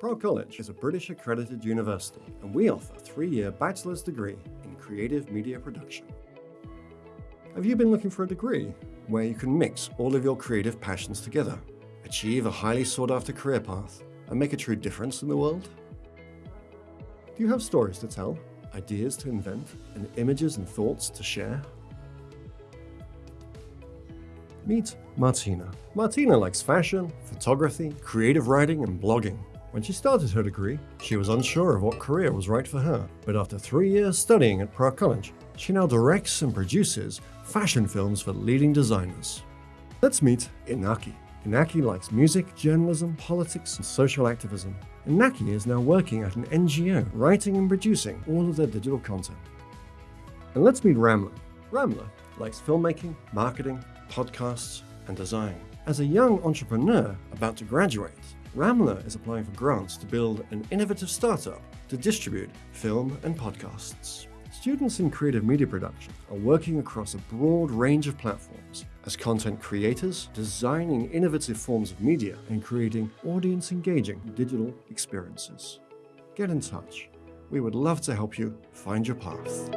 Prague College is a British accredited university and we offer a three-year bachelor's degree in creative media production. Have you been looking for a degree where you can mix all of your creative passions together, achieve a highly sought-after career path, and make a true difference in the world? Do you have stories to tell, ideas to invent, and images and thoughts to share? Meet Martina. Martina likes fashion, photography, creative writing, and blogging. When she started her degree, she was unsure of what career was right for her, but after three years studying at Prague College, she now directs and produces fashion films for leading designers. Let's meet Inaki. Inaki likes music, journalism, politics, and social activism. Inaki is now working at an NGO, writing and producing all of their digital content. And let's meet Ramla. Ramla likes filmmaking, marketing, podcasts, and design. As a young entrepreneur about to graduate, Ramla is applying for grants to build an innovative startup to distribute film and podcasts. Students in creative media production are working across a broad range of platforms as content creators, designing innovative forms of media and creating audience-engaging digital experiences. Get in touch. We would love to help you find your path.